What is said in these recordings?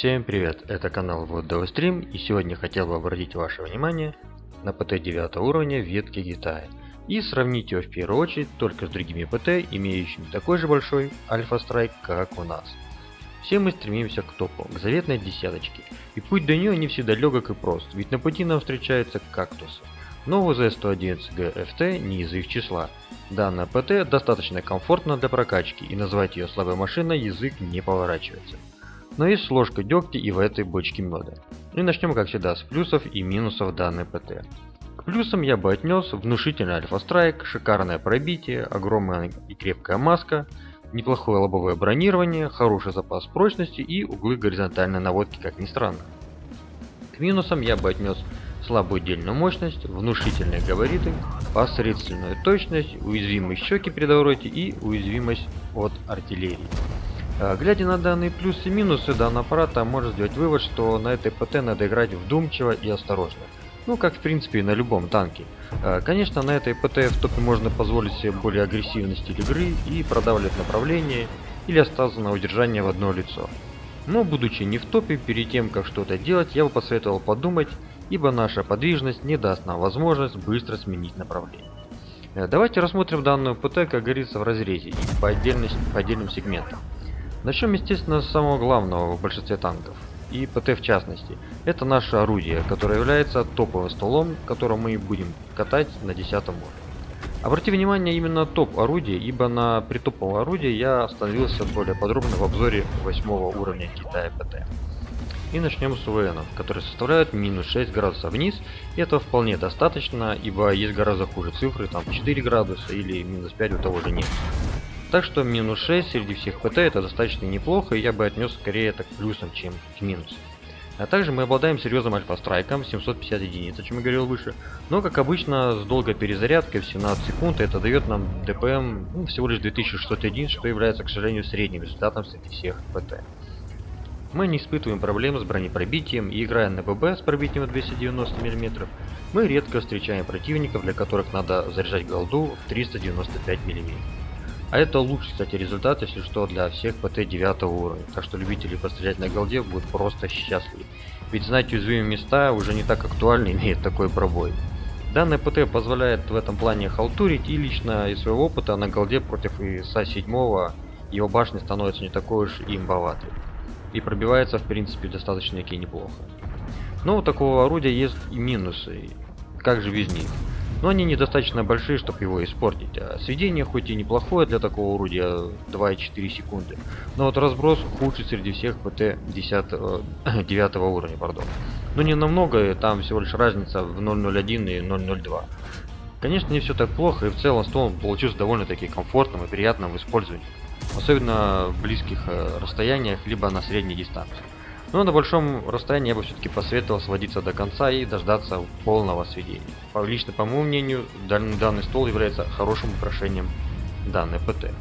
всем привет, это канал Стрим, и сегодня хотел бы обратить ваше внимание на ПТ 9 уровня ветки Китая и сравнить его в первую очередь только с другими ПТ, имеющими такой же большой альфа-страйк, как у нас. Все мы стремимся к топу, к заветной десяточке, и путь до нее не всегда легок и прост, ведь на пути нам встречаются кактусы. Но УЗ-111Г FT не из их числа. Данная ПТ достаточно комфортна для прокачки, и назвать ее слабой машиной язык не поворачивается. Но есть ложка дегтя и в этой бочке меда. И начнем как всегда с плюсов и минусов данной ПТ. К плюсам я бы отнес внушительный альфа-страйк, шикарное пробитие, огромная и крепкая маска, неплохое лобовое бронирование, хороший запас прочности и углы горизонтальной наводки, как ни странно. К минусам я бы отнес слабую дельную мощность, внушительные габариты, посредственную точность, уязвимость щеки при довороте и уязвимость от артиллерии. А, глядя на данные плюсы и минусы данного аппарата, можно сделать вывод, что на этой ПТ надо играть вдумчиво и осторожно. Ну, как в принципе и на любом танке. А, конечно, на этой ПТ в топе можно позволить себе более агрессивный стиль игры и продавливать направление или остаться на удержание в одно лицо. Но будучи не в топе, перед тем как что-то делать, я бы посоветовал подумать, ибо наша подвижность не даст нам возможность быстро сменить направление. Э, давайте рассмотрим данную ПТ, как говорится, в разрезе и по, отдельности, по отдельным сегментам. Начнем, естественно, с самого главного в большинстве танков, и ПТ в частности. Это наше орудие, которое является топовым столом, которым мы будем катать на 10 уровне. Обрати внимание именно топ орудия, ибо на притоповом орудии я остановился более подробно в обзоре 8 уровня Китая ПТ. И начнем с УВН, который составляет минус 6 градусов вниз, и этого вполне достаточно, ибо есть гораздо хуже цифры, там 4 градуса или минус 5 у того же нет. Так что минус 6 среди всех ПТ это достаточно неплохо, и я бы отнес скорее это к плюсам, чем к минусам. А также мы обладаем серьезным альфа-страйком, 750 единиц, о чем я говорил выше. Но, как обычно, с долгой перезарядкой в 17 секунд это дает нам ДПМ ну, всего лишь 2600 единиц, что является, к сожалению, средним результатом среди всех ПТ. Мы не испытываем проблем с бронепробитием и играя на ББ с пробитием 290 мм, мы редко встречаем противников, для которых надо заряжать голду в 395 мм. А это лучший, кстати, результат, если что, для всех ПТ 9 уровня. Так что любители пострелять на голде будут просто счастливы. Ведь знать уязвимые места уже не так актуально имеет такой пробой. Данный ПТ позволяет в этом плане халтурить и лично из своего опыта на голде против ИСа 7 его башня становится не такой уж имбоватой. И пробивается в принципе достаточно таки неплохо. Но у такого орудия есть и минусы. Как же без них? Но они недостаточно большие, чтобы его испортить. А сведение хоть и неплохое для такого орудия 2,4 секунды, но вот разброс худший среди всех ПТ 10, 9 уровня, пардон. Но не намного, там всего лишь разница в 0.01 и 0.02. Конечно, не все так плохо, и в целом стол получился довольно-таки комфортным и приятным в использовании, особенно в близких э, расстояниях, либо на средней дистанции. Но на большом расстоянии я бы все-таки посоветовал сводиться до конца и дождаться полного сведения. Лично по моему мнению, данный, стол является хорошим украшением данной ПТ.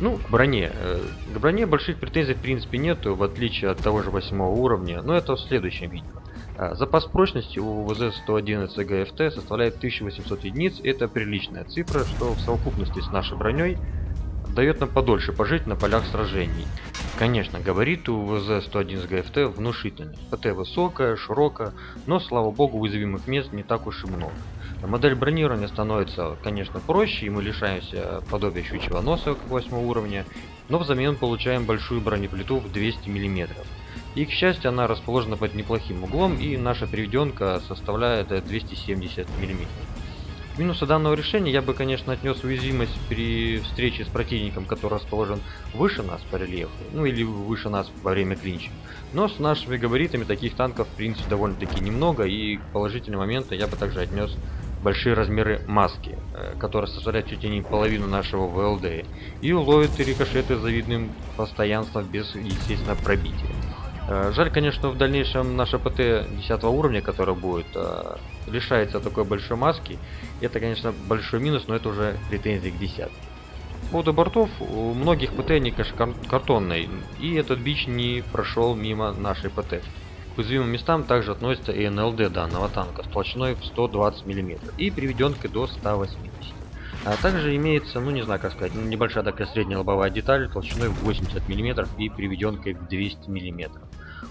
Ну, к броне. Э, к броне больших претензий в принципе нету, в отличие от того же 8 уровня, но это в следующем видео. А, запас прочности у ВЗ-111 ГФТ составляет 1800 единиц, это приличная цифра, что в совокупности с нашей броней дает нам подольше пожить на полях сражений. Конечно, габариты у ВЗ-111 ГФТ внушительные. ПТ высокая, широкая, но, слава богу, уязвимых мест не так уж и много. Модель бронирования становится, конечно, проще, и мы лишаемся подобия щучьего носа, как 8 уровня, но взамен получаем большую бронеплиту в 200 мм. И, к счастью, она расположена под неплохим углом, и наша переведенка составляет 270 мм. Минусы данного решения я бы, конечно, отнес уязвимость при встрече с противником, который расположен выше нас по рельефу, ну или выше нас во время клинча. Но с нашими габаритами таких танков, в принципе, довольно-таки немного, и положительные моменты я бы также отнес большие размеры маски, э, которая составляет чуть ли не половину нашего ВЛД, и уловит рикошеты с завидным постоянством без, естественно, пробития. Э, жаль, конечно, в дальнейшем наша ПТ 10 уровня, которая будет, э, лишается такой большой маски. Это, конечно, большой минус, но это уже претензии к десятке. По поводу бортов, у многих ПТ они, конечно, картонные, и этот бич не прошел мимо нашей ПТ. К уязвимым местам также относится и НЛД данного танка с толщиной в 120 мм и приведенкой до 180 а также имеется, ну не знаю как сказать, небольшая такая средняя лобовая деталь толщиной в 80 мм и приведенкой в 200 мм.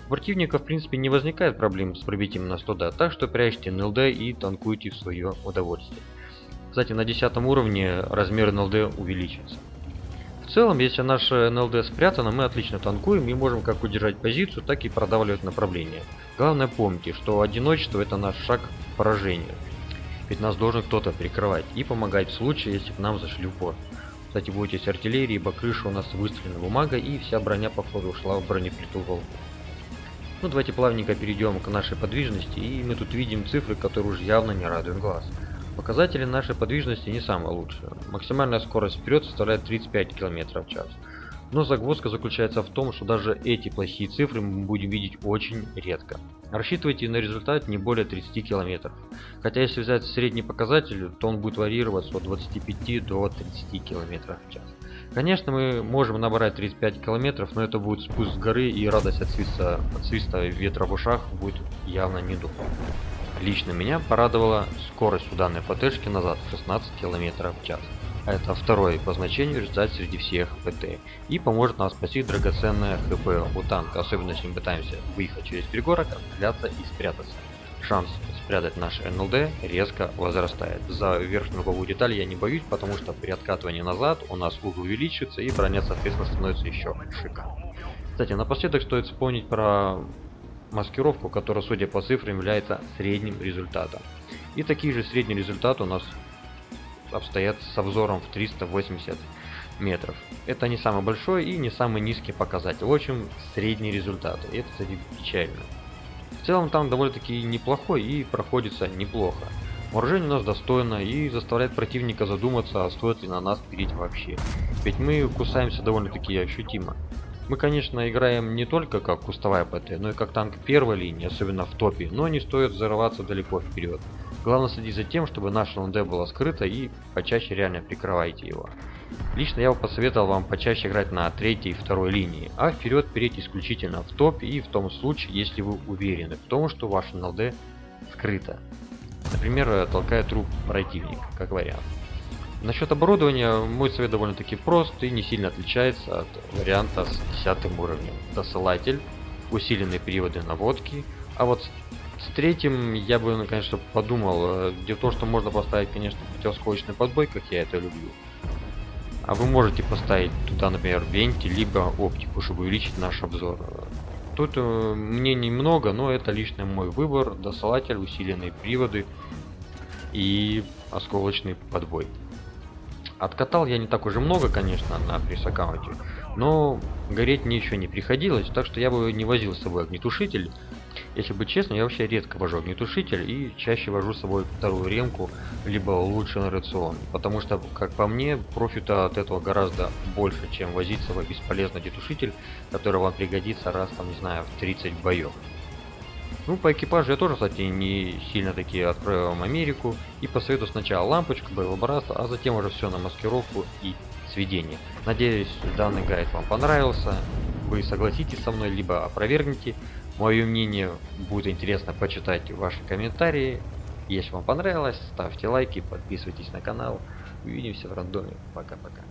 У противника в принципе не возникает проблем с пробитием нас туда, так что прячьте НЛД и танкуйте в свое удовольствие. Кстати, на 10 уровне размер НЛД увеличится. В целом, если наше НЛД спрятано, мы отлично танкуем и можем как удержать позицию, так и продавливать направление. Главное помните, что одиночество это наш шаг к поражению. Ведь нас должен кто-то прикрывать и помогать в случае, если к нам зашли в порт. Кстати, бойтесь артиллерии, ибо крыша у нас выстрелена бумага и вся броня походу ушла в бронеплиту волку. Ну давайте плавненько перейдем к нашей подвижности и мы тут видим цифры, которые уже явно не радуют глаз. Показатели нашей подвижности не самые лучшие. Максимальная скорость вперед составляет 35 км в час. Но загвоздка заключается в том, что даже эти плохие цифры мы будем видеть очень редко. Рассчитывайте на результат не более 30 км. Хотя если взять средний показатель, то он будет варьироваться от 25 до 30 км в час. Конечно, мы можем набрать 35 км, но это будет спуск с горы и радость от свиста, от свиста ветра в ушах будет явно не недух. Лично меня порадовала скорость у данной ПТшки назад 16 км в час. Это второй по значению результат среди всех ПТ. И поможет нам спасти драгоценное ХП у танка, особенно если мы пытаемся выехать через пригорок, отстреляться и спрятаться. Шанс спрятать наш НЛД резко возрастает. За верхнюю угловую деталь я не боюсь, потому что при откатывании назад у нас угол увеличится и броня соответственно становится еще шика. Кстати, напоследок стоит вспомнить про маскировку, которая, судя по цифрам, является средним результатом. И такие же средний результат у нас обстоят с обзором в 380 метров. Это не самый большой и не самый низкий показатель. В общем, средний результат. И это, кстати, печально. В целом там довольно-таки неплохой и проходится неплохо. Вооружение у нас достойно и заставляет противника задуматься, а стоит ли на нас переть вообще. Ведь мы кусаемся довольно-таки ощутимо. Мы, конечно, играем не только как кустовая ПТ, но и как танк первой линии, особенно в топе, но не стоит взорваться далеко вперед. Главное следить за тем, чтобы наше ЛНД было скрыто и почаще реально прикрывайте его. Лично я бы посоветовал вам почаще играть на третьей и второй линии, а вперед перейти исключительно в топе и в том случае, если вы уверены в том, что ваше НЛД скрыто. Например, толкая труп противника, как вариант. Насчет оборудования мой совет довольно-таки прост и не сильно отличается от варианта с 10 уровнем. Досылатель, усиленные приводы наводки, а вот с третьим я бы, конечно, подумал. Э, дело в том, что можно поставить, конечно, противоскочный подбой, как я это люблю. А вы можете поставить туда, например, венти, либо оптику, чтобы увеличить наш обзор. Тут э, мнений много, но это лично мой выбор. Досылатель, усиленные приводы и осколочный подбой. Откатал я не так уже много, конечно, на пресс-аккаунте, но гореть мне еще не приходилось, так что я бы не возил с собой огнетушитель. Если быть честным, я вообще редко вожу огнетушитель и чаще вожу с собой вторую ремку, либо улучшенный рацион. Потому что, как по мне, профита от этого гораздо больше, чем возить с собой бесполезный огнетушитель, который вам пригодится раз, там, не знаю, в 30 боев. Ну, по экипажу я тоже, кстати, не сильно таки открою вам Америку. И посоветую сначала лампочку, боевобраз, а затем уже все на маскировку и сведение. Надеюсь, данный гайд вам понравился. Вы согласитесь со мной, либо опровергните. Мое мнение будет интересно почитать ваши комментарии. Если вам понравилось, ставьте лайки, подписывайтесь на канал. Увидимся в рандоме. Пока-пока.